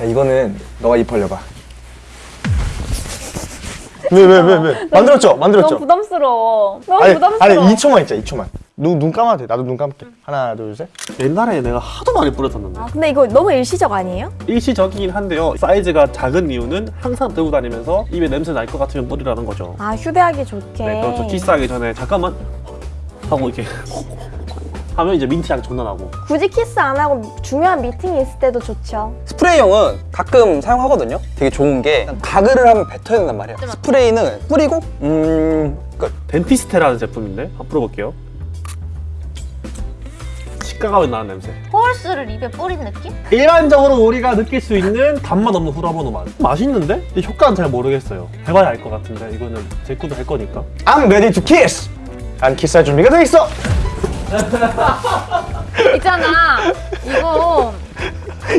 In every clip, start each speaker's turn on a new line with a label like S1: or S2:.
S1: 야, 이거는 너가 입 벌려봐. 왜 왜 왜 왜? 만들었죠? 만들었죠?
S2: 너무 부담스러워. 너무
S1: 아니
S2: 부담스러워.
S1: 아니 2초만 있자 2초만. 눈, 눈 감아도 돼. 나도 눈 감을게. 하나 둘 셋.
S3: 옛날에 내가 하도 많이 뿌렸었는데
S2: 아, 근데 이거 너무 일시적 아니에요?
S3: 일시적이긴 한데요 사이즈가 작은 이유는 항상 들고 다니면서 입에 냄새 날 것 같으면 뿌리라는 거죠
S2: 아, 휴대하기 좋게.
S3: 네 그렇죠 키스하기 전에 잠깐만 하고 이렇게 하면 이제 민트 향 존나 나고
S2: 굳이 키스 안 하고 중요한 미팅이 있을 때도 좋죠.
S4: 스프레이용은 가끔 사용하거든요. 되게 좋은 게 가글을 하면 뱉어야 된단 말이에요. 스프레이는 뿌리고 음 끝.
S3: 덴티스테라는 제품인데 한번 뿌려볼게요 치과 가면 나는 냄새
S5: 호올스를 입에 뿌린 느낌?
S3: 일반적으로 우리가 느낄 수 있는 단맛 없는 후라보노 맛 맛있는데? 근데 효과는 잘 모르겠어요 해봐야 알 것 같은데 이거는 제 것도 할 거니까
S1: I'm ready to kiss. 난 키스할 준비가 돼 있어.
S2: 있잖아. 이거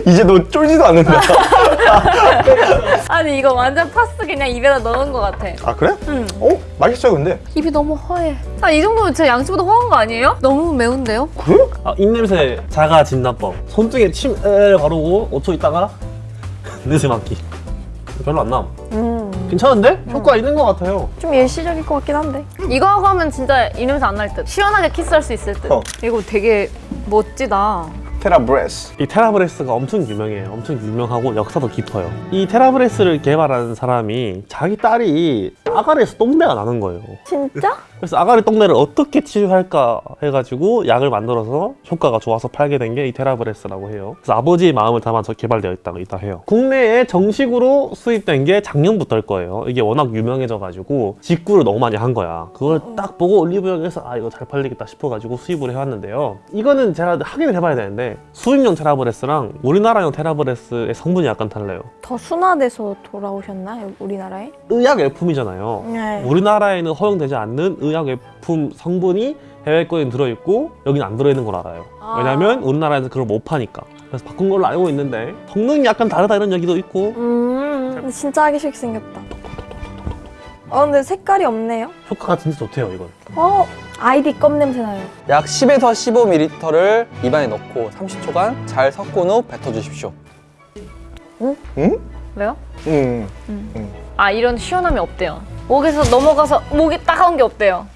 S1: 이제 너 쫄지도 않는다.
S2: 아니 이거 완전 파스 그냥 입에다 넣은 것 같아.
S1: 아 그래?
S2: 응.
S1: 어 맛있어요 근데.
S2: 입이 너무 허해. 아 이 정도면 제 양치보다 허한 거 아니에요? 너무 매운데요?
S1: 그래?
S3: 아, 입냄새 자가 진단법 손등에 침을 바르고 5초 있다가 냄새 맡기 별로 안 남.
S2: 음.
S3: 괜찮은데? 효과 있는 것 같아요.
S2: 좀 일시적일 것 같긴 한데. 이거 하고 하면 진짜 이 냄새 안 날 듯. 시원하게 키스할 수 있을 듯.
S1: 어.
S2: 이거 되게 멋지다.
S1: TheraBreath.
S3: 이 TheraBreath가 엄청 유명해요. 엄청 유명하고 역사도 깊어요. 이 TheraBreath를 개발한 사람이 자기 딸이 아가리에서 똥내가 나는 거예요.
S2: 진짜?
S3: 그래서 아가리 똥내를 어떻게 치유할까 해가지고 약을 만들어서 효과가 좋아서 팔게 된 게 이 TheraBreath라고 해요. 그래서 아버지의 마음을 담아서 개발되어 있다고 있다 해요. 국내에 정식으로 수입된 게 작년부터일 거예요. 이게 워낙 유명해져가지고 직구를 너무 많이 한 거야. 그걸 딱 보고 올리브영에서 아 이거 잘 팔리겠다 싶어가지고 수입을 해왔는데요. 이거는 제가 확인을 해봐야 되는데 수입용 테라브레스랑 우리나라용 테라브레스의 성분이 약간 달라요.
S2: 더 순화돼서 돌아오셨나? 우리나라에?
S3: 의약 열품이잖아요.
S2: 네.
S3: 우리나라에는 허용되지 않는 의약외품 성분이 해외 거에 들어있고 여기는 안 들어있는 걸 알아요
S2: 아.
S3: 왜냐면 우리나라에서 그걸 못 파니까 그래서 바꾼 걸로 알고 있는데 성능이 약간 다르다 이런 얘기도 있고
S2: 음. 근데 진짜 하기 싫게 생겼다. 어 근데 색깔이 없네요.
S3: 효과가 진짜 좋대요 이건
S2: 어 아이디 껌 냄새 나요.
S4: 약 10에서 15ml를 입안에 넣고 30초간 잘 섞은 후 뱉어주십시오.
S1: 응?
S2: 왜요?
S1: 응.
S2: 아 이런 시원함이 없대요. 목에서 넘어가서 목이 따가운 게 없대요.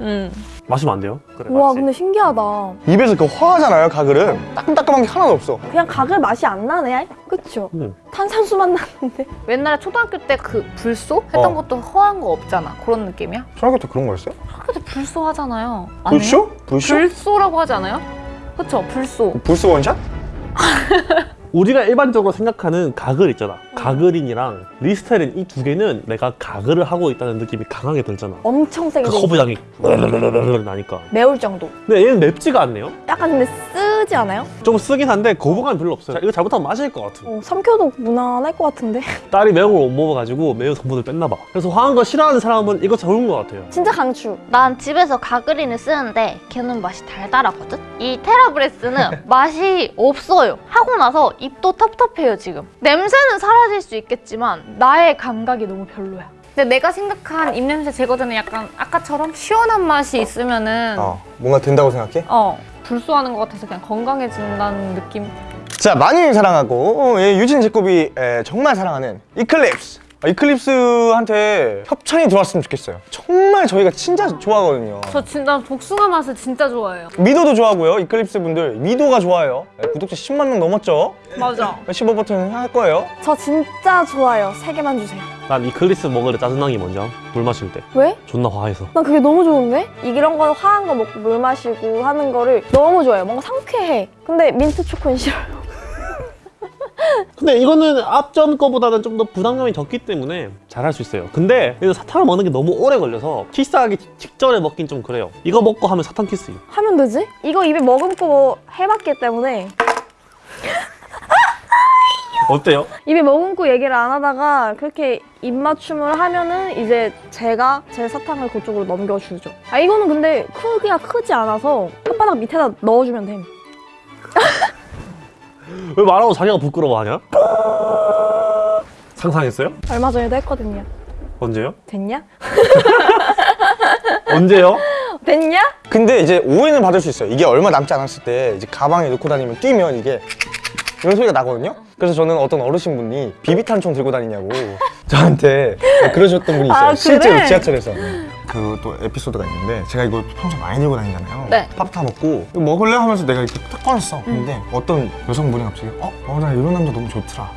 S2: 음.
S3: 마시면 안 돼요? 그래
S2: 와
S3: 맞지?
S2: 근데 신기하다.
S1: 입에서 그 화하잖아요 가글은. 따끔따끔한 게 하나도 없어.
S2: 그냥 가글 맛이 안 나네. 그쵸?
S3: 응.
S2: 탄산수만 나는데. 옛날에 초등학교 때 그 불소 했던
S1: 어.
S2: 것도 허한 거 없잖아. 그런 느낌이야?
S1: 초등학교 때 그런 거였어요?
S2: 초등학교 때 불소 하잖아요.
S1: 불쇼? 불쇼?
S2: 불소라고 하지 않아요? 그쵸? 불소.
S1: 불소 원샷?
S3: 우리가 일반적으로 생각하는 가글 있잖아 가글인이랑 리스테린 이 두 개는 내가 가글을 하고 있다는 느낌이 강하게 들잖아
S2: 엄청 세게
S3: 그
S2: 돼.
S3: 커브향이 나니까
S2: 매울 정도.
S3: 근데 얘는 맵지가 않네요
S2: 약간 근데 쓰지 않아요?
S3: 좀 쓰긴 한데 거부감이 별로 없어요 이거 잘못하면 마실 것 같아
S2: 어, 삼켜도 무난할 것 같은데.
S3: 딸이 매운 걸 못 먹어가지고 매운 성분을 뺐나 봐. 그래서 화한 거 싫어하는 사람은 이거 좋은 것 같아요.
S2: 진짜 강추.
S5: 난 집에서 가그린을 쓰는데 걔는 맛이 달달하거든? 이 테라브레스는 맛이 없어요. 하고 나서 입도 텁텁해요 지금. 냄새는 사라 질수 있겠지만 나의 감각이 너무 별로야.
S2: 근데 내가 생각한 입냄새 제거제는 약간 아까처럼 시원한 맛이 있으면 은
S1: 어 뭔가 된다고 생각해?
S2: 어 불소하는 것 같아서 그냥 건강해진다는 느낌.
S1: 자 많이 사랑하고 어, 예, 유진 제곱이 에, 정말 사랑하는 Eclipse 아, Eclipse한테 협찬이 들어왔으면 좋겠어요 정말 저희가 진짜 좋아하거든요
S2: 저 진짜 복숭아 맛을 진짜 좋아해요.
S1: 미도도 좋아하고요 Eclipse 분들 미도가 좋아요 예, 구독자 10만 명 넘었죠
S2: 맞아.
S1: 15 버튼 할 거예요
S2: 저 진짜 좋아요. 세 개만 주세요.
S3: 난 Eclipse 먹을 때 짜증난 게 뭔지 알아? 물 마실 때.
S2: 왜?
S3: 존나 화해서.
S2: 난 그게 너무 좋은데? 이런 거 화한 거 먹고 물 마시고 하는 거를 너무 좋아해요. 뭔가 상쾌해. 근데 민트 초코는 싫어요.
S3: 근데 이거는 앞전 거보다는 좀 더 부담감이 적기 때문에 잘할 수 있어요. 근데 사탕을 먹는 게 너무 오래 걸려서 키스하기 직전에 먹긴 좀 그래요. 이거 먹고 하면 사탕 키스.
S2: 하면 되지? 이거 입에 머금고 해봤기 때문에
S3: 어때요?
S2: 입에 머금고 얘기를 안 하다가 그렇게 입맞춤을 하면은 이제 제가 제 사탕을 그쪽으로 넘겨주죠. 아 이거는 근데 크기가 크지 않아서 혓바닥 밑에다 넣어주면 됨.
S3: 왜 말하고 자기가 부끄러워하냐? 상상했어요?
S2: 얼마 전에도 했거든요.
S3: 언제요?
S2: 됐냐?
S3: 언제요?
S2: 됐냐?
S1: 근데 이제 오해는 받을 수 있어요 이게 얼마 남지 않았을 때 이제 가방에 넣고 다니면 뛰면 이게 이런 소리가 나거든요. 그래서 저는 어떤 어르신분이 비비탄 총 들고 다니냐고 저한테 그러셨던 분이 있어요.
S2: 아, 그래?
S1: 실제로 지하철에서. 그 또 에피소드가 있는데 제가 이거 평소에 많이 들고 다니잖아요.
S5: 네.
S1: 팝타 먹고 이거 먹을래 하면서 내가 이렇게 딱 꺼냈어. 근데 어떤 여성분이 갑자기 어, 어, 나 이런 남자 너무 좋더라.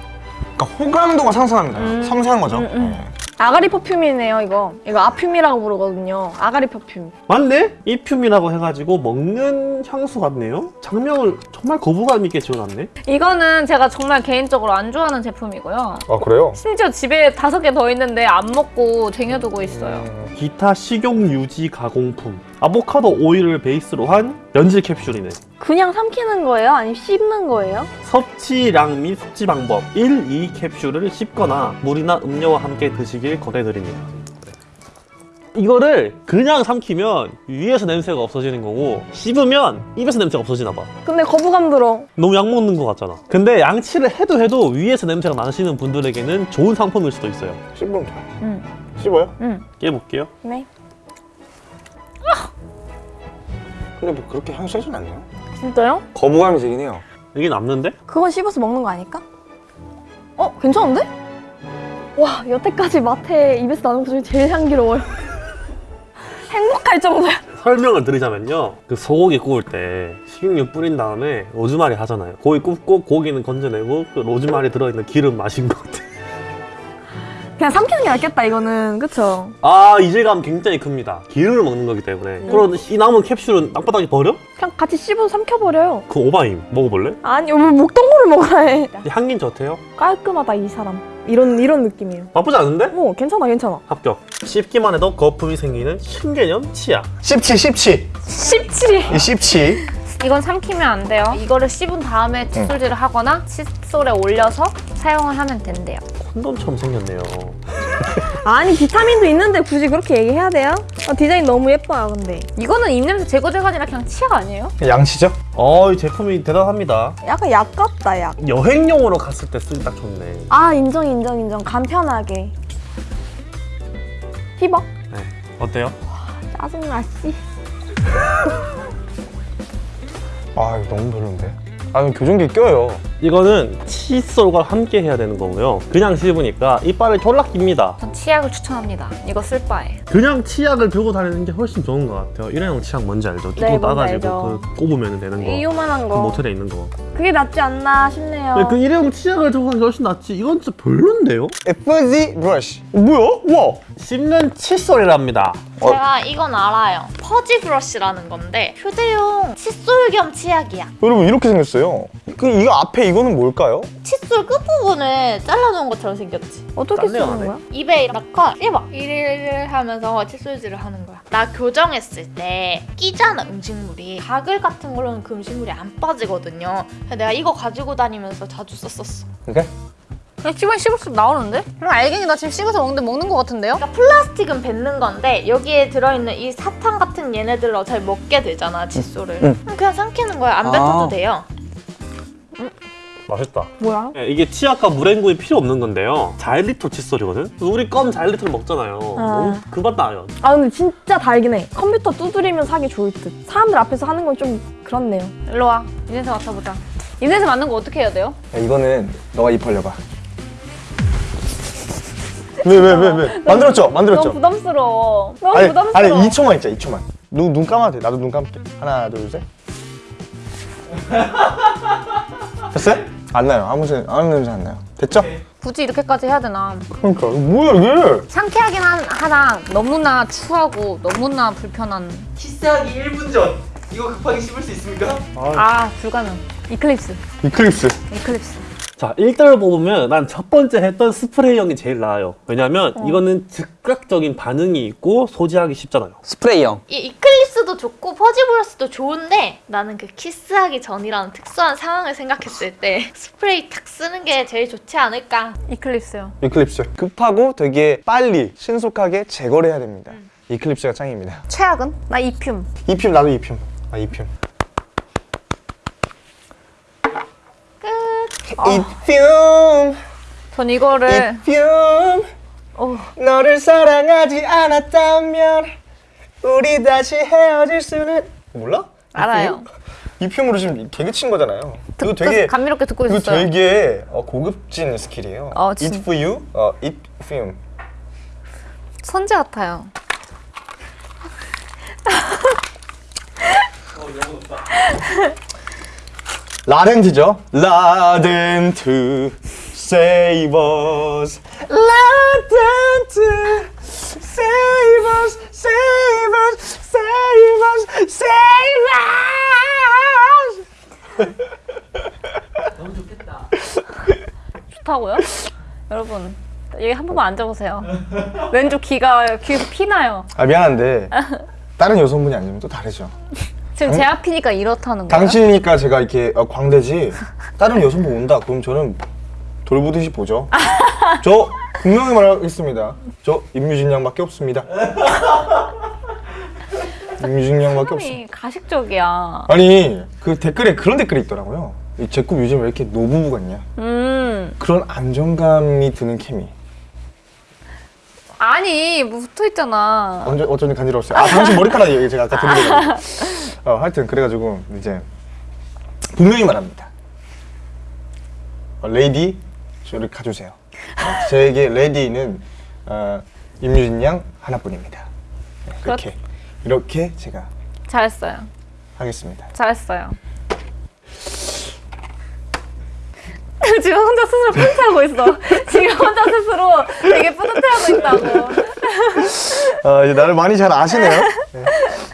S1: 그러니까 호감도가 상승합니다. 섬세한 거죠. 네.
S2: 아가리 퍼퓸이네요 이거. 이거 아퓸이라고 부르거든요. 아가리 퍼퓸.
S3: 맞네? 이듐이라고 해가지고 먹는 향수 같네요? 장명을 정말 거부감 있게 지어놨네?
S6: 이거는 제가 정말 개인적으로 안 좋아하는 제품이고요.
S1: 아 그래요?
S6: 심지어 집에 다섯 개 더 있는데 안 먹고 쟁여두고 있어요.
S1: 음,
S3: 기타 식용 유지 가공품 아보카도 오일을 베이스로 한 연질 캡슐이네
S2: 그냥 삼키는 거예요? 아니면 씹는 거예요?
S3: 섭취량 및 섭취 방법 1, 2 캡슐을 씹거나 물이나 음료와 함께 드시길 권해드립니다 이거를 그냥 삼키면 위에서 냄새가 없어지는 거고 씹으면 입에서 냄새가 없어지나 봐
S2: 근데 거부감 들어.
S3: 너무 약 먹는 거 같잖아 근데 양치를 해도 해도 위에서 냄새가 나시는 분들에게는 좋은 상품일 수도 있어요
S1: 씹으면 돼요.
S2: 응.
S1: 씹어요?
S3: 깨볼게요
S2: 네.
S1: 근데 뭐 그렇게 향이 세진 않네요.
S2: 진짜요?
S1: 거부감이 들긴 해요.
S3: 이게 남는데?
S2: 그건 씹어서 먹는 거 아닐까? 어? 괜찮은데? 와 여태까지 마트에 입에서 나는 것 중에 제일 향기로워요. 행복할 정도야.
S3: 설명을 드리자면요 그 소고기 구울 때 식용유 뿌린 다음에 로즈마리 하잖아요 고기 굽고 고기는 건져내고 그 로즈마리 들어있는 기름 마신 것 같아
S2: 그냥 삼키는 게 낫겠다 이거는 그쵸?
S3: 아 이질감 굉장히 큽니다 기름을 먹는 거기 때문에 그런 이 남은 캡슐은 땅바닥에 버려?
S2: 그냥 같이 씹어서 삼켜버려요.
S3: 그 오바임 먹어볼래?
S2: 아니 왜 목동물을 먹어야 해.
S3: 향긴 좋대요?
S2: 깔끔하다 이 사람. 이런 이런 느낌이에요.
S3: 나쁘지 않은데?
S2: 어 괜찮아 괜찮아.
S3: 합격 씹기만 해도 거품이 생기는 신개념 치약
S1: 씹치 씹치
S2: 씹지.
S1: 이 씹치
S6: 이건 삼키면 안 돼요. 이거를 씹은 다음에 칫솔질을 하거나 칫솔에 올려서 사용을 하면 된대요.
S3: 콘돔처럼 생겼네요
S2: 아니 비타민도 있는데 굳이 그렇게 얘기해야 돼요? 아, 디자인 너무 예뻐요 근데.
S6: 이거는 입냄새 제거제가 아니라 그냥 치약 아니에요?
S1: 양치죠?
S3: 어이 제품이 대단합니다
S2: 약간 약 같다 약.
S3: 여행용으로 갔을 때 쓰기 딱 좋네
S2: 아 인정 인정 인정 간편하게. 힙어?
S3: 네. 어때요?
S2: 짜증나 씨.
S1: 아 이거 너무 별론데. 아 이거 교정기 껴요.
S3: 이거는 칫솔과 함께 해야 되는 거고요 그냥 씹으니까 이빨을 졸라 깁니다
S6: 전 치약을 추천합니다. 이거 쓸 바에.
S3: 그냥 치약을 들고 다니는 게 훨씬 좋은 것 같아요 일회용 치약 뭔지 알죠? 뚜껑
S2: 네,
S3: 따가지고. 그 꼽으면 되는 거
S2: 이 요만한
S3: 그
S2: 거.
S3: 모텔에 있는 거
S2: 그게 낫지 않나 싶네요.
S3: 근데 그 일회용 치약을 들고 가는 게 훨씬 낫지 이건 진짜 별론데요?
S1: FZ 브러쉬. 어, 뭐야? 와.
S3: 씹는 칫솔이랍니다
S5: 제가 이건 알아요. 퍼지 브러쉬라는 건데 휴대용 칫솔 겸 치약이야.
S1: 여러분 이렇게 생겼어요. 그 이거 앞에 이거는 뭘까요?
S5: 칫솔 끝부분을 잘라놓은 것처럼 생겼지.
S2: 어떻게 쓰는. 거야?
S5: 입에 넣고 씹어. 이리를 하면서 칫솔질을 하는 거야. 나 교정했을 때 끼잖아 음식물이. 가글 같은 걸로는 그 음식물이 안 빠지거든요. 그래서 내가 이거 가지고 다니면서 자주 썼었어.
S1: 그러니까
S6: 그냥 씹으면 씹을수록 나오는데? 그럼 알갱이 나 지금 씹어서 먹는데 먹는 것 같은데요?
S5: 그러니까 플라스틱은 뱉는 건데 여기에 들어있는 이 사탕 같은 얘네들을 어차피 먹게 되잖아 칫솔을. 그럼 그냥 삼키는 거야. 안
S4: 아.
S5: 뱉어도 돼요.
S3: 맛있다
S2: 뭐야?
S3: 네, 이게 치약과 물행구이 필요 없는 건데요 자일리톨 칫솔이거든? 우리 껌 자일리톨 먹잖아요 너무 그맛 나요
S2: 아 근데 진짜 달긴 해. 컴퓨터 두드리면 사기 좋을 듯. 사람들 앞에서 하는 건 좀 그렇네요.
S6: 일로 와. 입냄새 맡아보자. 입냄새 맡는 거 어떻게 해야 돼요?
S1: 야, 이거는 너가 입 벌려봐. 왜 왜 왜 왜? 만들었죠? 만들었죠?
S2: 너무 부담스러워. 너무
S1: 아니
S2: 부담스러워.
S1: 아니 2초만 있자 2초만. 눈, 눈 감아도 돼. 나도 눈 감을게. 하나 둘 셋. 됐어요? 안 나요. 아무 새 아무 냄새 안 나요. 됐죠?
S6: 굳이 이렇게까지 해야 되나?
S1: 그러니까 뭐야 이게?
S6: 상쾌하긴 한, 하나 너무나 추하고 너무나 불편한
S7: 키스하기 1분 전 이거 급하게 씹을 수 있습니까?
S6: 아 불가능 이클립스
S1: 이클립스.
S6: 이클립스
S3: 자, 1등을 뽑으면 난 첫 번째 했던 스프레이형이 제일 나아요. 왜냐면 이거는 즉각적인 반응이 있고 소지하기 쉽잖아요.
S4: 스프레이형.
S5: 이 이클립스도 좋고 퍼지 브러쉬도 좋은데 나는 그 키스하기 전이라는 특수한 상황을 생각했을 때 스프레이 탁 쓰는 게 제일 좋지 않을까.
S6: 이클립스요
S1: 이클립스. 급하고 되게 빨리 신속하게 제거를 해야 됩니다. 이클립스가 짱입니다.
S6: 최악은? 나 이듐
S1: 이듐 나도 이듐. 아 이듐. 이듐
S6: 전 이거를
S1: 이듐
S6: 어.
S1: 너를 사랑하지 않았다면 우리 다시 헤어질 수는 몰라?
S6: 알아요
S1: 이 표현으로 지금 개그 친 거잖아요. 이거 되게
S6: 감미롭게 듣고
S1: 이거
S6: 있었어요.
S1: 되게 어, 고급진 스킬이에요.
S6: 어, 진-
S1: Eat for you, 어, eat film.
S6: 선재 같아요.
S1: 라덴트죠. 라덴트 save us. 라덴트 save us, save us, save us, save us.
S6: 좋다고요? 여러분 여기 한 번만 앉아보세요. 왼쪽 귀가 귀에서 피나요.
S1: 아 미안한데 다른 여성분이 앉으면 또 다르죠.
S6: 지금 제 앞이니까 이렇다는 거예요?
S1: 당신이니까 제가 이렇게 어, 광대지 다른 여성분 온다 그럼 저는 돌보듯이 보죠. 저 분명히 말하겠습니다. 저 임유진 양밖에 없습니다. 임유진 양밖에 없습니다.
S6: 사람이 가식적이야.
S1: 아니 그 댓글에 그런 댓글이 있더라고요. 이 제꿈 요즘 왜 이렇게 노부부 같냐?
S6: 음
S1: 그런 안정감이 드는 케미.
S6: 아니 뭐 붙어 있잖아.
S1: 언제 어쩐지 간지러웠어요. 아 당신 머리카락이 제가 아까 들리더라고요. 어 하여튼 그래가지고 이제 분명히 말합니다. 어, 레이디 저를 가주세요. 어, 저에게 레이디는 어, 임유진 양 하나뿐입니다. 네, 이렇게 이렇게 제가
S6: 잘했어요.
S1: 하겠습니다.
S6: 잘했어요. 지금 혼자 스스로 뿌듯해하고 있어. 지금 혼자 스스로 되게 뿌듯해하고 있다고.
S1: 아 이제 나를 많이 잘 아시네요. 네.